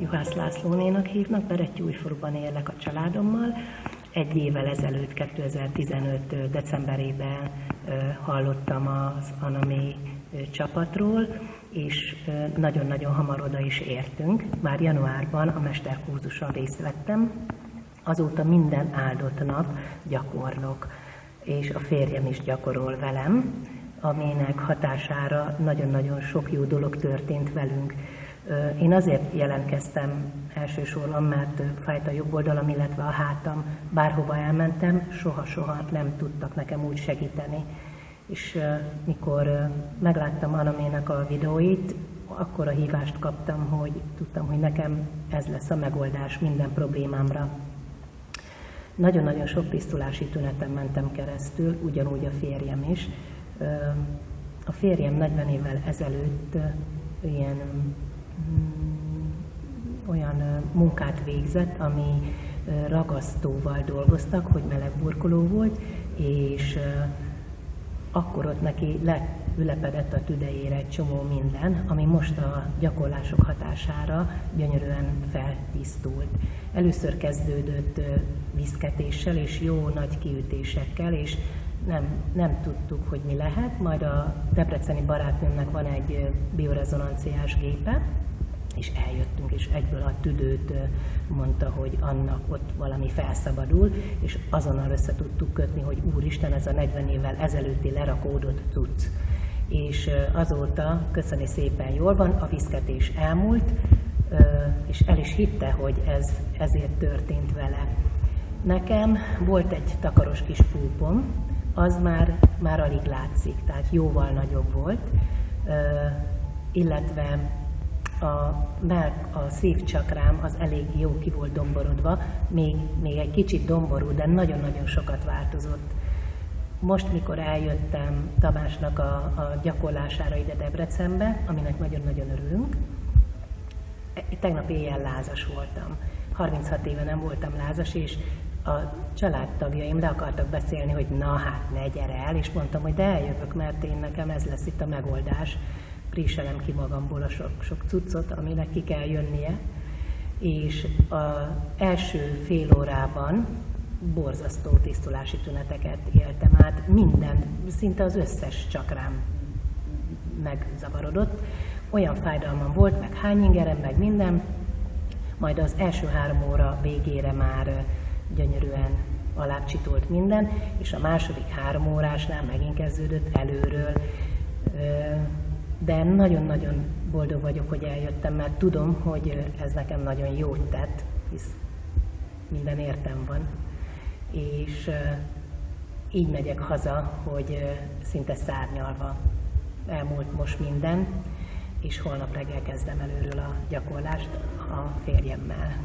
Juhász Lászlónénak hívnak, Berettyújfaluban élek a családommal. Egy évvel ezelőtt, 2015. decemberében hallottam az Anami csapatról, és nagyon-nagyon hamar oda is értünk. Már januárban a mesterkurzuson részt vettem, azóta minden áldott nap gyakorlok, és a férjem is gyakorol velem, aminek hatására nagyon-nagyon sok jó dolog történt velünk. Én azért jelentkeztem elsősorban, mert fájt a jobb oldalam, illetve a hátam. Bárhova elmentem, soha-soha nem tudtak nekem úgy segíteni. És mikor megláttam Anamének a videóit, akkor a hívást kaptam, hogy tudtam, hogy nekem ez lesz a megoldás minden problémámra. Nagyon-nagyon sok tisztulási tüneten mentem keresztül, ugyanúgy a férjem is. A férjem 40 évvel ezelőtt ilyen olyan munkát végzett, ami ragasztóval dolgoztak, hogy meleg burkoló volt, és akkor ott neki leülepedett a tüdejére egy csomó minden, ami most a gyakorlások hatására gyönyörűen feltisztult. Először kezdődött viszketéssel és jó nagy kiütésekkel, és nem, nem tudtuk, hogy mi lehet, majd a debreceni barátnőmnek van egy biorezonanciás gépe, és eljöttünk, és egyből a tüdőt mondta, hogy annak ott valami felszabadul, és azonnal össze tudtuk kötni, hogy Úristen, ez a 40 évvel ezelőtti lerakódott cucc. És azóta, köszöni szépen jól van, a viszketés elmúlt, és el is hitte, hogy ez ezért történt vele. Nekem volt egy takaros kis púpom, az már, már alig látszik, tehát jóval nagyobb volt, illetve a, melk, a szívcsakrám az elég jó ki volt domborodva, még, még egy kicsit domború, de nagyon-nagyon sokat változott. Most, mikor eljöttem Tamásnak a, a gyakorlására ide Debrecenbe, aminek nagyon-nagyon örülünk, tegnap éjjel lázas voltam. 36 éve nem voltam lázas, és a családtagjaim le akartak beszélni, hogy na hát ne gyere el, és mondtam, hogy de eljövök, mert én nekem ez lesz itt a megoldás préselem ki magamból a sok, sok cuccot, aminek ki kell jönnie. És az első fél órában borzasztó tisztulási tüneteket éltem át, minden, szinte az összes csakrám megzavarodott. Olyan fájdalmam volt, meg hányingerem, meg minden, majd az első három óra végére már gyönyörűen alácsitolt minden, és a második három órásnál megint kezdődött előről de nagyon-nagyon boldog vagyok, hogy eljöttem, mert tudom, hogy ez nekem nagyon jót tett, hisz minden értem van. És így megyek haza, hogy szinte szárnyalva elmúlt most minden, és holnap reggel kezdem előről a gyakorlást a férjemmel.